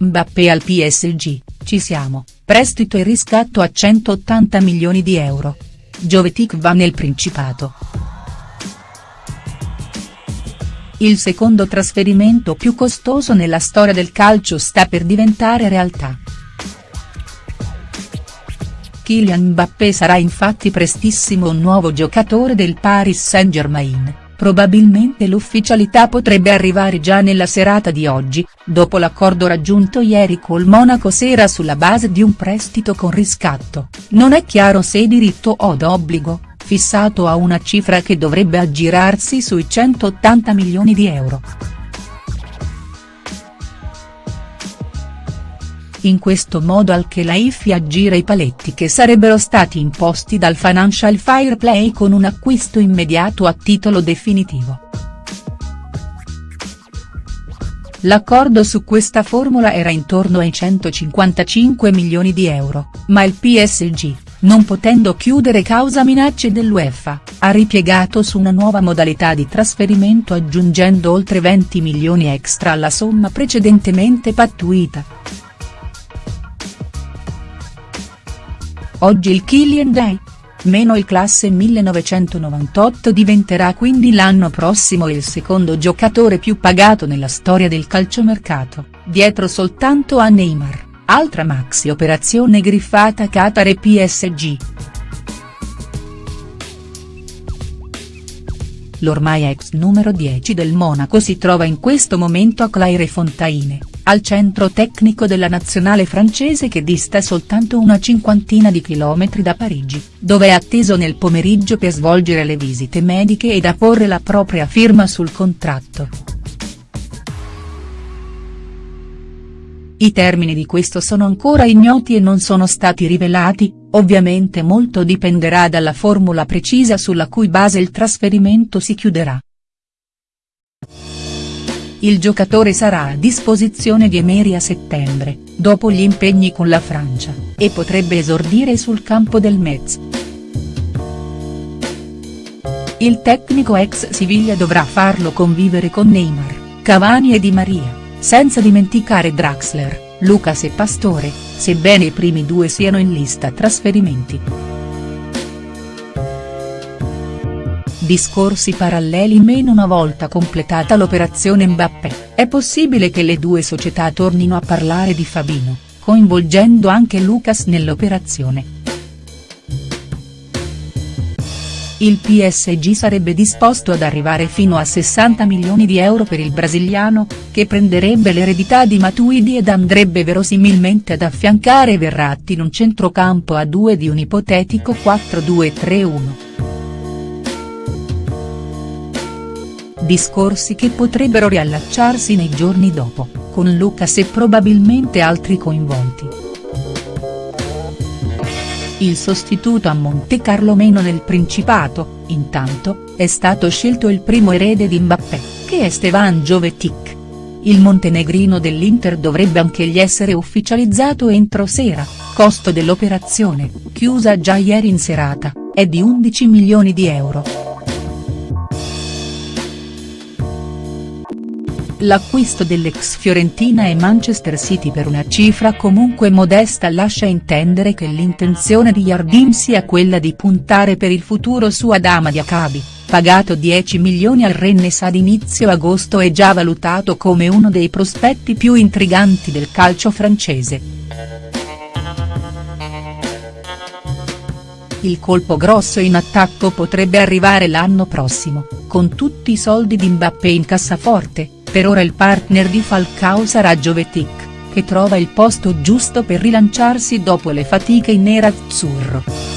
Mbappé al PSG, ci siamo, prestito e riscatto a 180 milioni di euro. Jovetic va nel Principato. Il secondo trasferimento più costoso nella storia del calcio sta per diventare realtà. Kylian Mbappé sarà infatti prestissimo un nuovo giocatore del Paris Saint-Germain, probabilmente l'ufficialità potrebbe arrivare già nella serata di oggi, dopo l'accordo raggiunto ieri col Monaco Sera sulla base di un prestito con riscatto, non è chiaro se diritto o d'obbligo, fissato a una cifra che dovrebbe aggirarsi sui 180 milioni di euro. In questo modo al Khelaifi aggira i paletti che sarebbero stati imposti dal Financial Fair Play con un acquisto immediato a titolo definitivo. L'accordo su questa formula era intorno ai 155 milioni di euro, ma il PSG, non potendo chiudere causa minacce dell'UEFA, ha ripiegato su una nuova modalità di trasferimento aggiungendo oltre 20 milioni extra alla somma precedentemente pattuita. Oggi il Killian Day. Meno il classe 1998 diventerà quindi l'anno prossimo il secondo giocatore più pagato nella storia del calciomercato, dietro soltanto a Neymar, altra maxi operazione griffata Qatar e PSG. L'ormai ex numero 10 del Monaco si trova in questo momento a Clairefontaine, al centro tecnico della nazionale francese che dista soltanto una cinquantina di chilometri da Parigi, dove è atteso nel pomeriggio per svolgere le visite mediche ed apporre la propria firma sul contratto. I termini di questo sono ancora ignoti e non sono stati rivelati, ovviamente molto dipenderà dalla formula precisa sulla cui base il trasferimento si chiuderà il giocatore sarà a disposizione di Emery a settembre, dopo gli impegni con la Francia, e potrebbe esordire sul campo del Metz. Il tecnico ex Siviglia dovrà farlo convivere con Neymar, Cavani e Di Maria, senza dimenticare Draxler, Lucas e Pastore, sebbene i primi due siano in lista trasferimenti. Discorsi paralleli meno una volta completata l'operazione Mbappé, è possibile che le due società tornino a parlare di Fabino, coinvolgendo anche Lucas nell'operazione. Il PSG sarebbe disposto ad arrivare fino a 60 milioni di euro per il brasiliano, che prenderebbe l'eredità di Matuidi ed andrebbe verosimilmente ad affiancare Verratti in un centrocampo a due di un ipotetico 4-2-3-1. Discorsi che potrebbero riallacciarsi nei giorni dopo, con Lucas e probabilmente altri coinvolti. Il sostituto a Monte Carlo meno nel Principato, intanto, è stato scelto il primo erede di Mbappé, che è Stevan Jovetic. Il montenegrino dell'Inter dovrebbe anch'egli essere ufficializzato entro sera, costo dell'operazione, chiusa già ieri in serata, è di 11 milioni di euro. L'acquisto dell'ex Fiorentina e Manchester City per una cifra comunque modesta lascia intendere che l'intenzione di Yardim sia quella di puntare per il futuro su Adama Diakabi, pagato 10 milioni al Rennes ad inizio agosto e già valutato come uno dei prospetti più intriganti del calcio francese. Il colpo grosso in attacco potrebbe arrivare l'anno prossimo, con tutti i soldi di Mbappé in cassaforte, per ora il partner di Falcao sarà Jovetic, che trova il posto giusto per rilanciarsi dopo le fatiche in nerazzurro.